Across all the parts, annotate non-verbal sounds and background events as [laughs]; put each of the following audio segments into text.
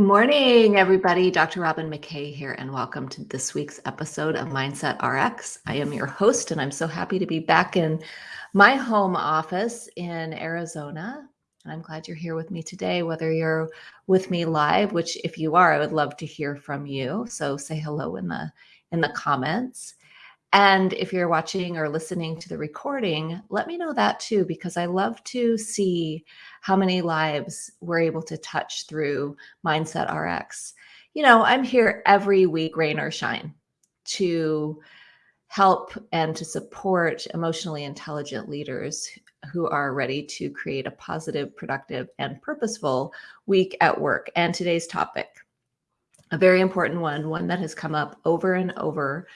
Morning, everybody. Dr. Robin McKay here, and welcome to this week's episode of Mindset RX. I am your host, and I'm so happy to be back in my home office in Arizona. And I'm glad you're here with me today, whether you're with me live, which if you are, I would love to hear from you. So say hello in the in the comments. And if you're watching or listening to the recording, let me know that too, because I love to see how many lives we're able to touch through Mindset RX. You know, I'm here every week, rain or shine, to help and to support emotionally intelligent leaders who are ready to create a positive, productive, and purposeful week at work. And today's topic, a very important one, one that has come up over and over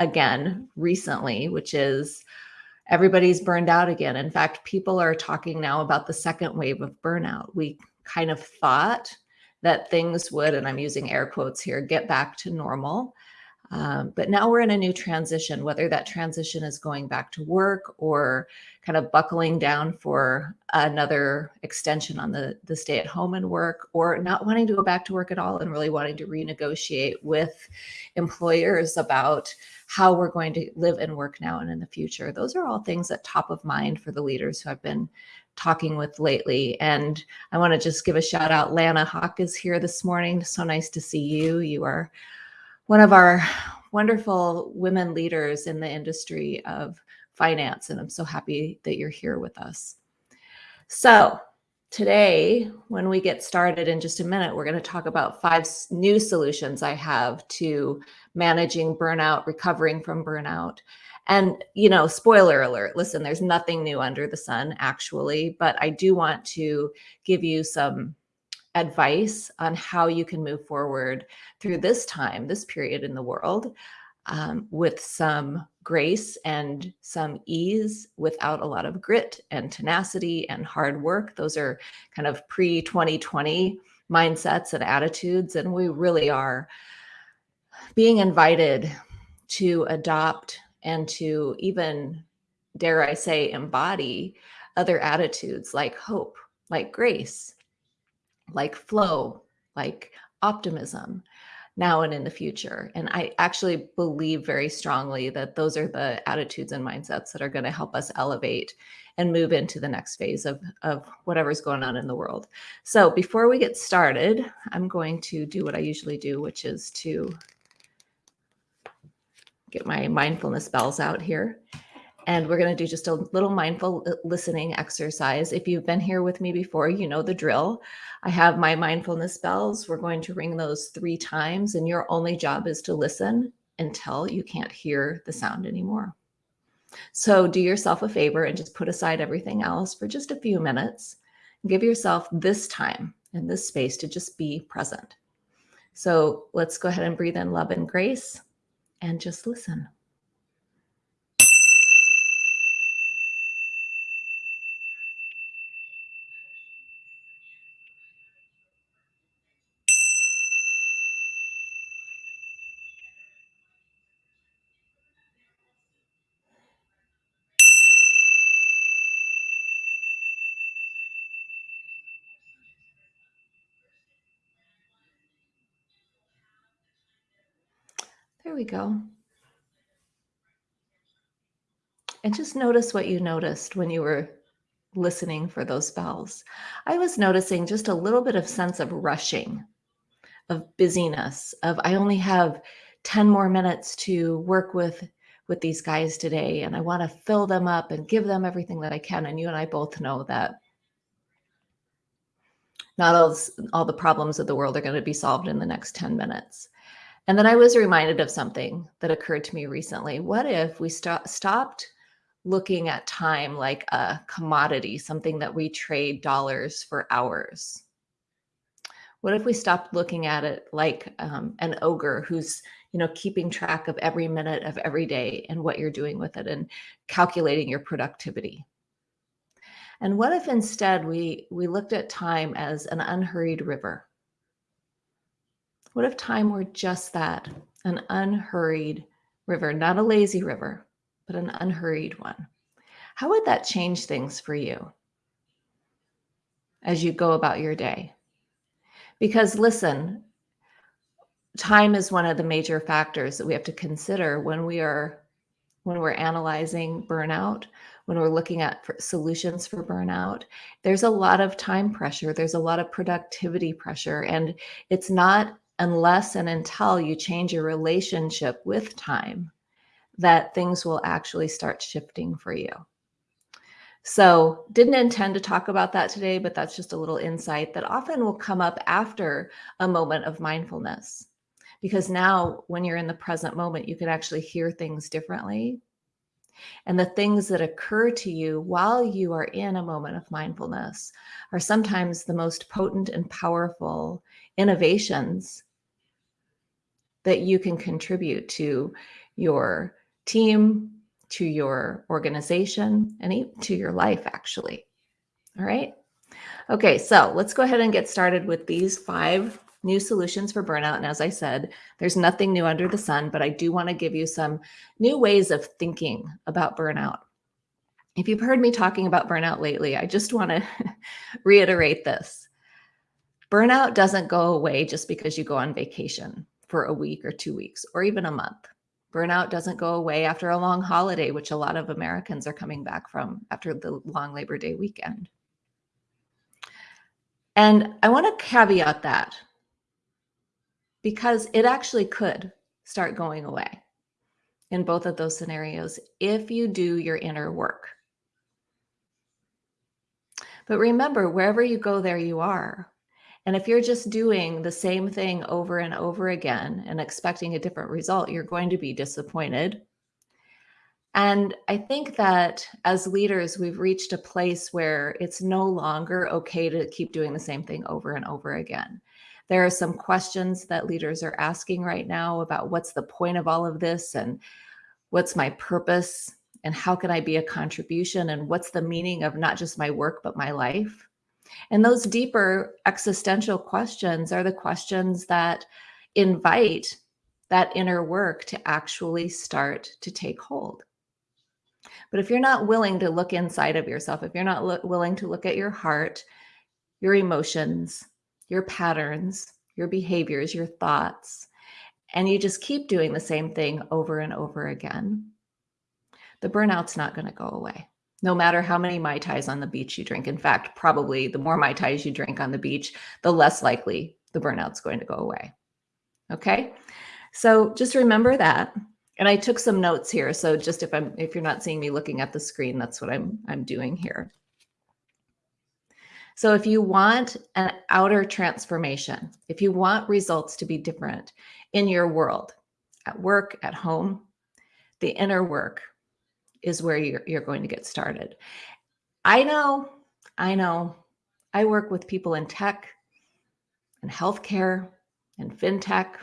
again recently, which is everybody's burned out again. In fact, people are talking now about the second wave of burnout. We kind of thought that things would, and I'm using air quotes here, get back to normal. Um, but now we're in a new transition, whether that transition is going back to work or kind of buckling down for another extension on the, the stay at home and work, or not wanting to go back to work at all and really wanting to renegotiate with employers about how we're going to live and work now and in the future. Those are all things that top of mind for the leaders who I've been talking with lately. And I want to just give a shout out. Lana Hawk is here this morning. So nice to see you. You are one of our wonderful women leaders in the industry of finance. And I'm so happy that you're here with us. So, today, when we get started in just a minute, we're going to talk about five new solutions I have to managing burnout, recovering from burnout. And, you know, spoiler alert, listen, there's nothing new under the sun, actually, but I do want to give you some advice on how you can move forward through this time, this period in the world, um, with some grace and some ease without a lot of grit and tenacity and hard work. Those are kind of pre 2020 mindsets and attitudes. And we really are being invited to adopt and to even, dare I say, embody other attitudes like hope, like grace, like flow, like optimism now and in the future. And I actually believe very strongly that those are the attitudes and mindsets that are going to help us elevate and move into the next phase of, of whatever's going on in the world. So before we get started, I'm going to do what I usually do, which is to get my mindfulness bells out here. And we're going to do just a little mindful uh, listening exercise. If you've been here with me before, you know the drill. I have my mindfulness bells. We're going to ring those three times, and your only job is to listen until you can't hear the sound anymore. So do yourself a favor and just put aside everything else for just a few minutes. Give yourself this time and this space to just be present. So let's go ahead and breathe in love and grace and just listen. We go. And just notice what you noticed when you were listening for those bells. I was noticing just a little bit of sense of rushing, of busyness, of I only have 10 more minutes to work with with these guys today and I want to fill them up and give them everything that I can and you and I both know that not all, all the problems of the world are going to be solved in the next 10 minutes. And then I was reminded of something that occurred to me recently. What if we st- stopped looking at time like a commodity, something that we trade dollars for hours? What if we stopped looking at it like um, an ogre who's, you know, keeping track of every minute of every day and what you're doing with it and calculating your productivity? And what if instead we we looked at time as an unhurried river? What if time were just that an unhurried river, not a lazy river, but an unhurried one? How would that change things for you as you go about your day? Because listen, time is one of the major factors that we have to consider when we are when we're analyzing burnout, when we're looking at solutions for burnout. There's a lot of time pressure, there's a lot of productivity pressure and it's not unless and until you change your relationship with time that things will actually start shifting for you. So, didn't intend to talk about that today, but that's just a little insight that often will come up after a moment of mindfulness. Because now, when you're in the present moment, you can actually hear things differently. And the things that occur to you while you are in a moment of mindfulness are sometimes the most potent and powerful innovations that you can contribute to your team, to your organization, and to your life, actually. All right. Okay, so let's go ahead and get started with these five new solutions for burnout. And as I said, there's nothing new under the sun, but I do want to give you some new ways of thinking about burnout. If you've heard me talking about burnout lately, I just want to [laughs] reiterate this. Burnout doesn't go away just because you go on vacation for a week or two weeks or even a month. Burnout doesn't go away after a long holiday, which a lot of Americans are coming back from after the long Labor Day weekend. And I want to caveat that because it actually could start going away in both of those scenarios if you do your inner work. But remember, wherever you go, there you are. And if you're just doing the same thing over and over again and expecting a different result, you're going to be disappointed. And I think that as leaders, we've reached a place where it's no longer okay to keep doing the same thing over and over again. There are some questions that leaders are asking right now about what's the point of all of this and what's my purpose and how can I be a contribution and what's the meaning of not just my work, but my life. And those deeper existential questions are the questions that invite that inner work to actually start to take hold. But if you're not willing to look inside of yourself, if you're not willing to look at your heart, your emotions, your patterns, your behaviors, your thoughts, and you just keep doing the same thing over and over again, the burnout's not going to go away no matter how many Mai Tais on the beach you drink. In fact, probably the more Mai Tais you drink on the beach, the less likely the burnout's going to go away. Okay. So just remember that. And I took some notes here. So just if I'm if you're not seeing me looking at the screen, that's what I'm I'm doing here. So if you want an outer transformation, if you want results to be different in your world, at work, at home, the inner work is where you're, you're going to get started. I know, I know, I work with people in tech and healthcare and fintech,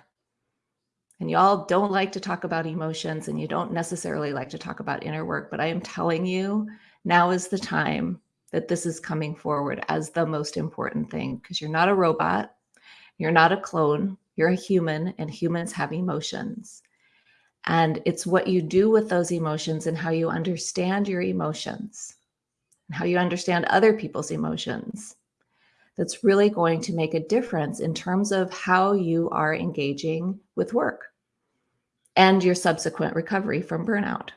and y'all don't like to talk about emotions and you don't necessarily like to talk about inner work, but I am telling you, now is the time that this is coming forward as the most important thing because you're not a robot, you're not a clone, you're a human, and humans have emotions. And it's what you do with those emotions and how you understand your emotions and how you understand other people's emotions that's really going to make a difference in terms of how you are engaging with work and your subsequent recovery from burnout.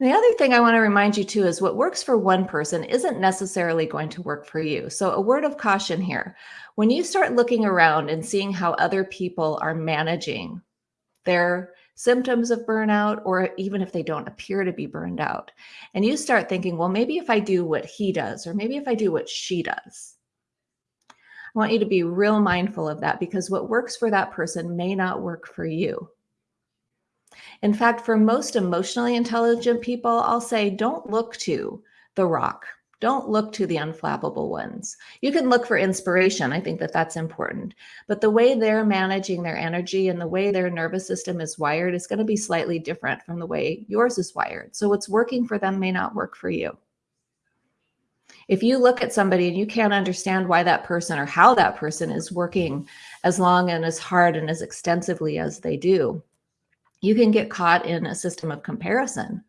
And the other thing I want to remind you too is what works for one person isn't necessarily going to work for you. So, a word of caution here when you start looking around and seeing how other people are managing their symptoms of burnout, or even if they don't appear to be burned out. And you start thinking, well, maybe if I do what he does, or maybe if I do what she does. I want you to be real mindful of that because what works for that person may not work for you. In fact, for most emotionally intelligent people, I'll say don't look to the rock don't look to the unflappable ones. You can look for inspiration. I think that that's important. But the way they're managing their energy and the way their nervous system is wired is going to be slightly different from the way yours is wired. So what's working for them may not work for you. If you look at somebody and you can't understand why that person or how that person is working as long and as hard and as extensively as they do, you can get caught in a system of comparison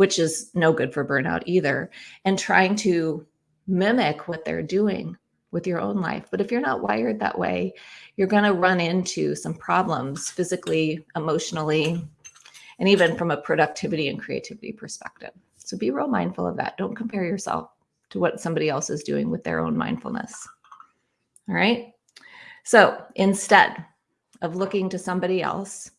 which is no good for burnout either, and trying to mimic what they're doing with your own life. But if you're not wired that way, you're going to run into some problems physically, emotionally, and even from a productivity and creativity perspective. So be real mindful of that. Don't compare yourself to what somebody else is doing with their own mindfulness. All right. So instead of looking to somebody else,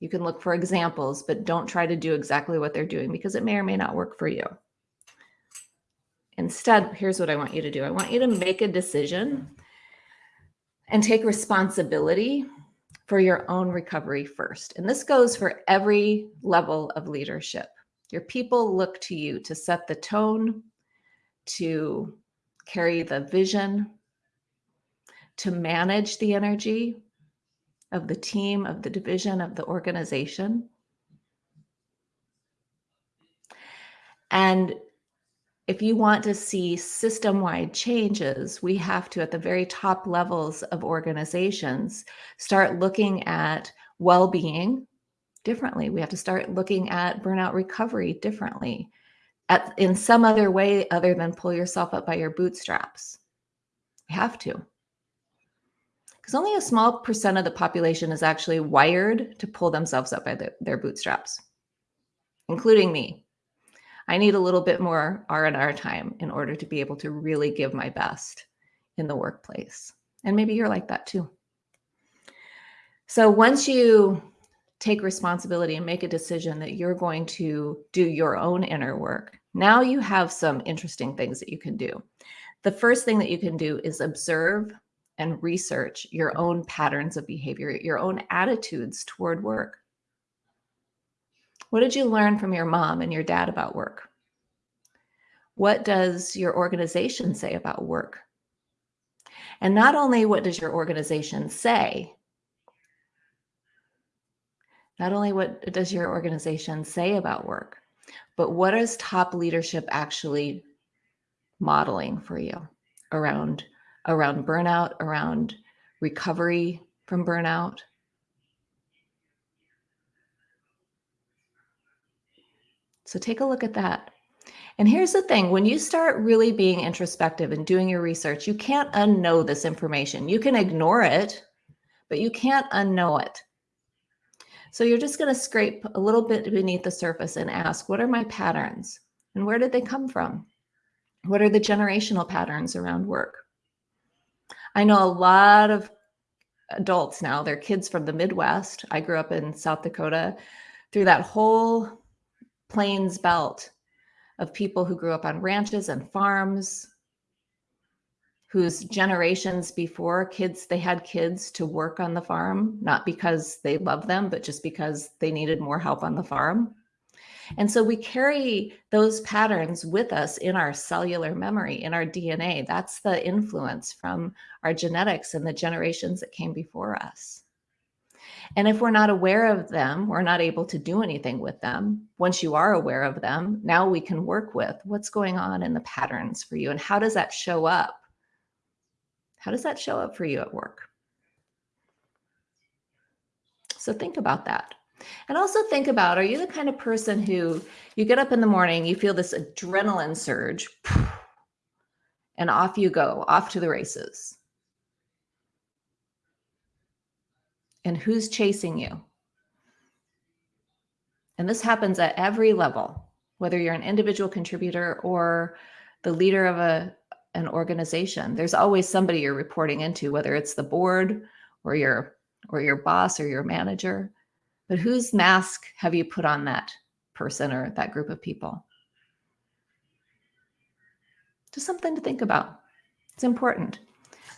you can look for examples, but don't try to do exactly what they're doing because it may or may not work for you. Instead, here's what I want you to do. I want you to make a decision and take responsibility for your own recovery first. And this goes for every level of leadership. Your people look to you to set the tone, to carry the vision, to manage the energy of the team, of the division, of the organization. And if you want to see system-wide changes, we have to, at the very top levels of organizations, start looking at well-being differently. We have to start looking at burnout recovery differently at, in some other way other than pull yourself up by your bootstraps. We have to. Because only a small percent of the population is actually wired to pull themselves up by the, their bootstraps, including me. I need a little bit more R&R time in order to be able to really give my best in the workplace. And maybe you're like that too. So once you take responsibility and make a decision that you're going to do your own inner work, now you have some interesting things that you can do. The first thing that you can do is observe and research your own patterns of behavior, your own attitudes toward work. What did you learn from your mom and your dad about work? What does your organization say about work? And not only what does your organization say, not only what does your organization say about work, but what is top leadership actually modeling for you around, around burnout, around recovery from burnout, So take a look at that. And here's the thing, when you start really being introspective and doing your research, you can't unknow this information. You can ignore it, but you can't unknow it. So you're just going to scrape a little bit beneath the surface and ask, what are my patterns? And where did they come from? What are the generational patterns around work? I know a lot of adults now, they're kids from the Midwest. I grew up in South Dakota through that whole Plains Belt of people who grew up on ranches and farms, whose generations before kids, they had kids to work on the farm, not because they loved them, but just because they needed more help on the farm. And so we carry those patterns with us in our cellular memory, in our DNA. That's the influence from our genetics and the generations that came before us. And if we're not aware of them, we're not able to do anything with them. Once you are aware of them, now we can work with what's going on in the patterns for you and how does that show up? How does that show up for you at work? So think about that. And also think about, are you the kind of person who you get up in the morning, you feel this adrenaline surge and off you go, off to the races. and who's chasing you. And this happens at every level, whether you're an individual contributor or the leader of a, an organization. There's always somebody you're reporting into, whether it's the board or your, or your boss or your manager. But whose mask have you put on that person or that group of people? Just something to think about. It's important.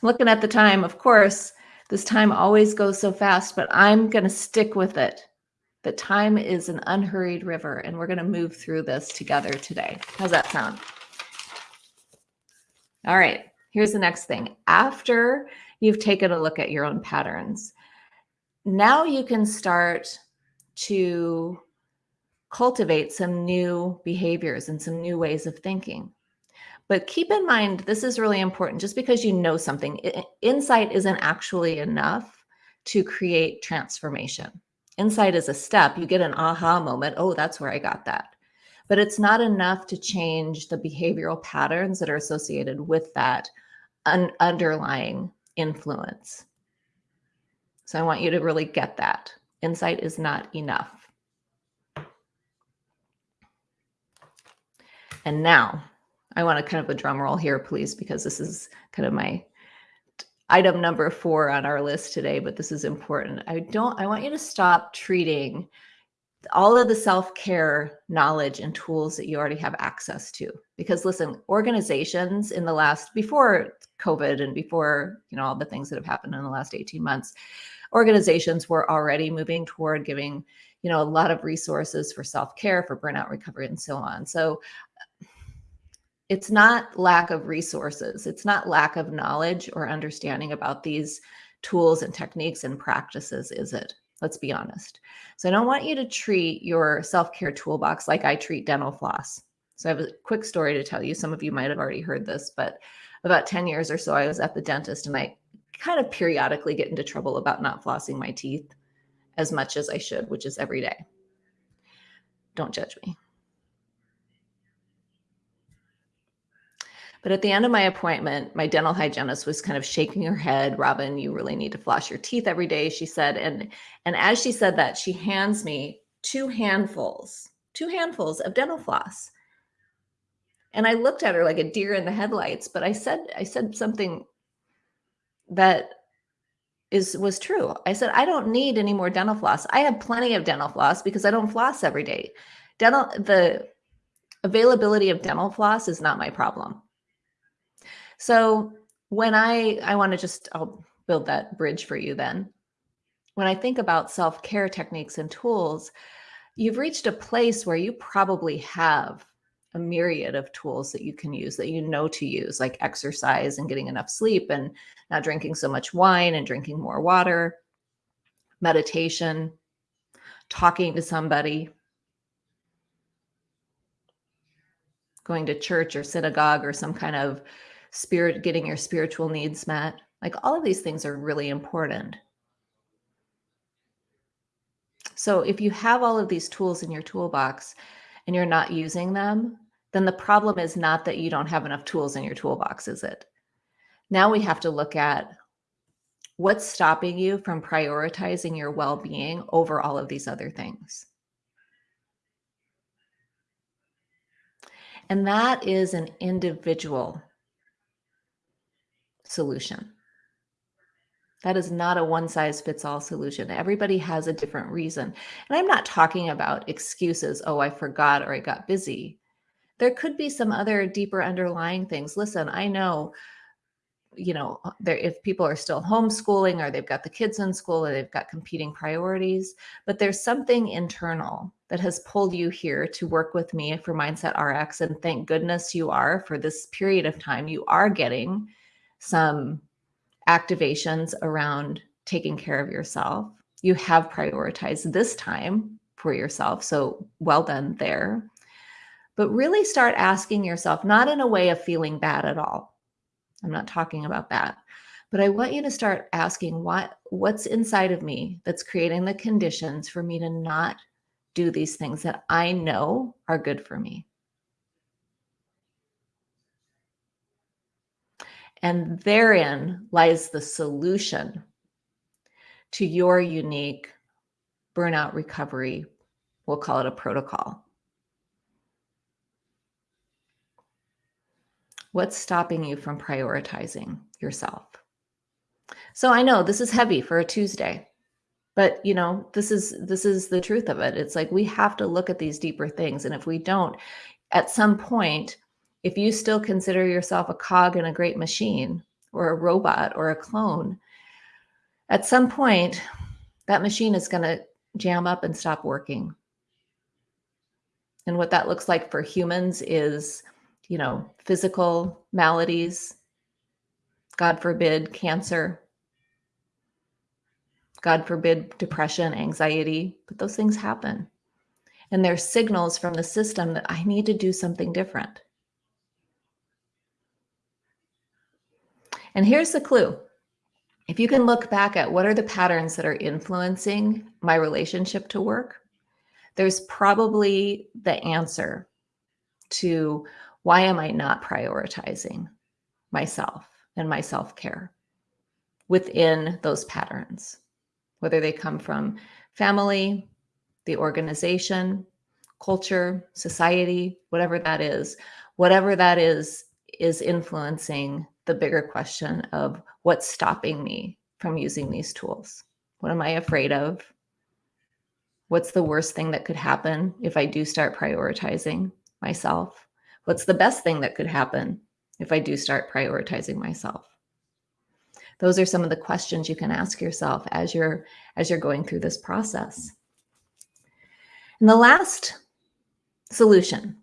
Looking at the time, of course, this time always goes so fast, but I'm going to stick with it. The time is an unhurried river, and we're going to move through this together today. How's that sound? All right, here's the next thing. After you've taken a look at your own patterns, now you can start to cultivate some new behaviors and some new ways of thinking. But keep in mind, this is really important. Just because you know something, insight isn't actually enough to create transformation. Insight is a step. You get an aha moment. Oh, that's where I got that. But it's not enough to change the behavioral patterns that are associated with that un- underlying influence. So I want you to really get that. Insight is not enough. And now I want to kind of a drum roll here, please, because this is kind of my item number four on our list today, but this is important. I don't, I want you to stop treating all of the self-care knowledge and tools that you already have access to because listen organizations in the last before covid and before you know all the things that have happened in the last 18 months organizations were already moving toward giving you know a lot of resources for self-care for burnout recovery and so on. So it's not lack of resources. It's not lack of knowledge or understanding about these tools and techniques and practices is it? Let's be honest. So i don't want you to treat your self-care toolbox like i treat dental floss. So i have a quick story to tell you. Some of you might have already heard this but about 10 years or so i was at the dentist and i kind of periodically get into trouble about not flossing my teeth as much as I should, which is every day. Don't judge me. But at the end of my appointment, my dental hygienist was kind of shaking her head, "Robin, you really need to floss your teeth every day," she said. And and as she said that, she hands me two handfuls, two handfuls of dental floss. And I looked at her like a deer in the headlights, but I said I said something that is was true. I said, I don't need any more dental floss. I have plenty of dental floss because I don't floss every day. Dental the availability of dental floss is not my problem. So when I I want to just I'll build that bridge for you then. When I think about self-care techniques and tools, you've reached a place where you probably have a myriad of tools that you can use that you know to use, like exercise and getting enough sleep and not drinking so much wine and drinking more water, meditation, talking to somebody, going to church or synagogue or some kind of spirit, getting your spiritual needs met. Like all of these things are really important. So if you have all of these tools in your toolbox and you're not using them, then the problem is not that you don't have enough tools in your toolbox, is it? Now we have to look at what's stopping you from prioritizing your well being over all of these other things. And that is an individual solution. That is not a one size fits all solution. Everybody has a different reason. And I'm not talking about excuses, oh, I forgot or I got busy there could be some other deeper underlying things. Listen, I know, you know, uh, there if people are still homeschooling or they've got the kids in school or they've got competing priorities, but there's something internal that has pulled you here to work with me for Mindset RX. And thank goodness you are for this period of time. You are getting some activations around taking care of yourself. You have prioritized this time for yourself. So well done there but really start asking yourself, not in a way of feeling bad at all. I'm not talking about that. But I want you to start asking what what's inside of me that's creating the conditions for me to not do these things that I know are good for me. And therein lies the solution to your unique burnout recovery. We'll call it a protocol. What's stopping you from prioritizing yourself? So I know this is heavy for a Tuesday, but you know, this is this is the truth of it. It's like we have to look at these deeper things and if we don't at some point if you still consider yourself a cog in a great machine or a robot or a clone, at some point that machine is going to jam up and stop working. And what that looks like for humans is you know, physical maladies, God forbid, cancer, God forbid, depression, anxiety, but those things happen. And there's signals from the system that I need to do something different. And here's the clue. If you can look back at what are the patterns that are influencing my relationship to work, there's probably the answer to why am I not prioritizing myself? and my self care within those patterns, whether they come from family, the organization, culture, society, whatever that is, whatever that is, is influencing the bigger question of what's stopping me from using these tools. What am I afraid of? What's the worst thing that could happen if I do start prioritizing myself? What's the best thing that could happen if I do start prioritizing myself? Those are some of the questions you can ask yourself as you're as you're going through this process. And the last solution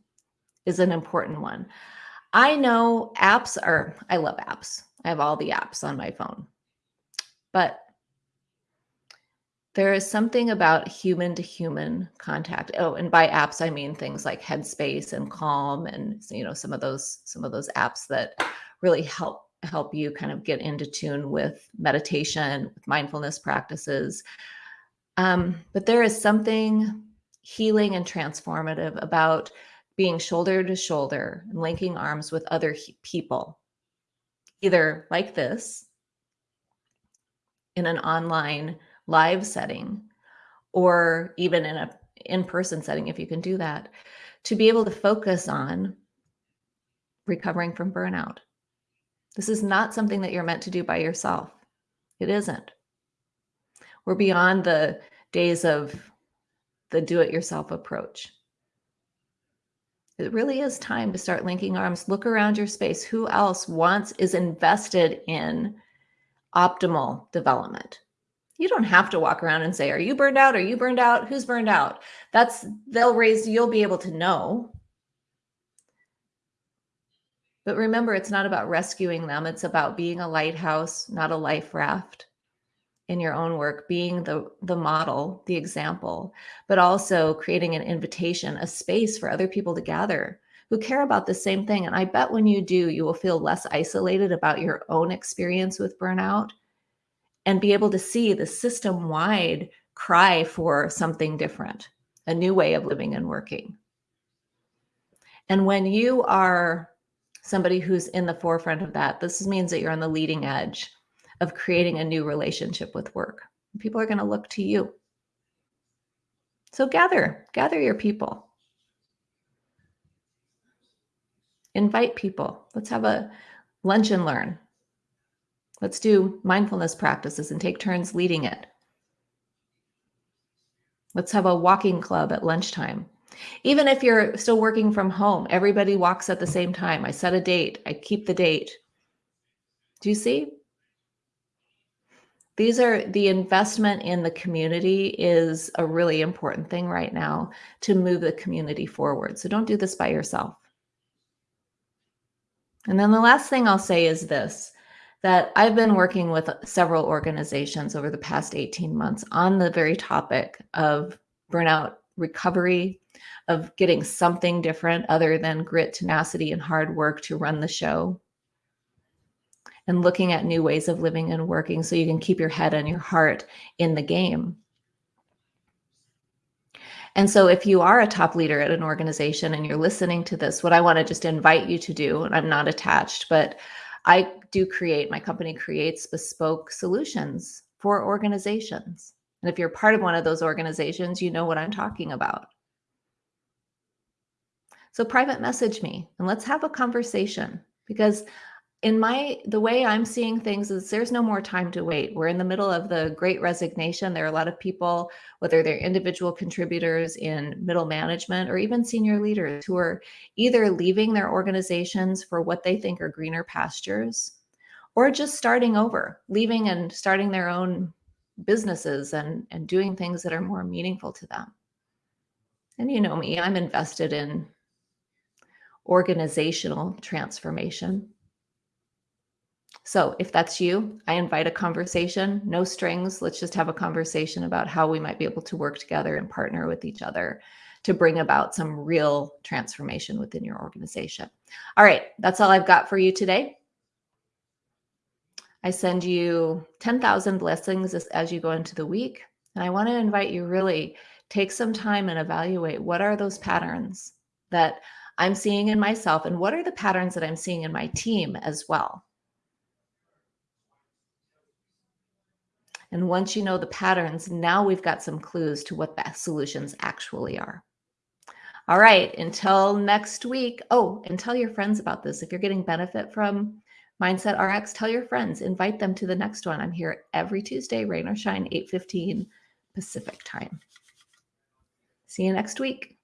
is an important one. I know apps are, I love apps. I have all the apps on my phone. But there is something about human to human contact. Oh, and by apps I mean things like Headspace and Calm and you know some of those some of those apps that really help help you kind of get into tune with meditation, with mindfulness practices. Um, but there is something healing and transformative about being shoulder to shoulder and linking arms with other people, either like this in an online live setting or even in a in-person setting if you can do that to be able to focus on recovering from burnout. This is not something that you're meant to do by yourself. It isn't. We're beyond the days of the do-it-yourself approach. It really is time to start linking arms look around your space. Who else wants is invested in optimal development you don't have to walk around and say, are you burned out? Are you burned out? Who's burned out? That's, they'll raise, you'll be able to know. But remember, it's not about rescuing them. It's about being a lighthouse, not a life raft in your own work, being the, the model, the example, but also creating an invitation, a space for other people to gather who care about the same thing. And I bet when you do, you will feel less isolated about your own experience with burnout and be able to see the system wide cry for something different, a new way of living and working. And when you are somebody who's in the forefront of that, this means that you're on the leading edge of creating a new relationship with work. People are going to look to you. So gather, gather your people. Invite people. Let's have a lunch and learn. Let's do mindfulness practices and take turns leading it. Let's have a walking club at lunchtime. Even if you're still working from home, everybody walks at the same time. I set a date, I keep the date. Do you see? These are the investment in the community is a really important thing right now to move the community forward. So don't do this by yourself. And then the last thing I'll say is this that I've been working with several organizations over the past 18 months on the very topic of burnout recovery, of getting something different other than grit, tenacity, and hard work to run the show, and looking at new ways of living and working so you can keep your head and your heart in the game. And so if you are a top leader at an organization and you're listening to this, what I want to just invite you to do, and I'm not attached, but I do create, my company creates bespoke solutions for organizations. And if you're part of one of those organizations, you know what I'm talking about. So private message me and let's have a conversation because in my the way i'm seeing things is there's no more time to wait. We're in the middle of the great resignation. There are a lot of people whether they're individual contributors in middle management or even senior leaders who are either leaving their organizations for what they think are greener pastures or just starting over leaving and starting their own businesses and and doing things that are more meaningful to them. And you know me i'm invested in organizational transformation so if that's you, I invite a conversation, no strings. Let's just have a conversation about how we might be able to work together and partner with each other to bring about some real transformation within your organization. All right, that's all I've got for you today. I send you 10,000 blessings as, as you go into the week. And I want to invite you really take some time and evaluate what are those patterns that I'm seeing in myself and what are the patterns that I'm seeing in my team as well And once you know the patterns, now we've got some clues to what the solutions actually are. All right, until next week. Oh, and tell your friends about this. If you're getting benefit from Mindset RX, tell your friends, invite them to the next one. I'm here every Tuesday, rain or shine, 8:15 Pacific time. See you next week.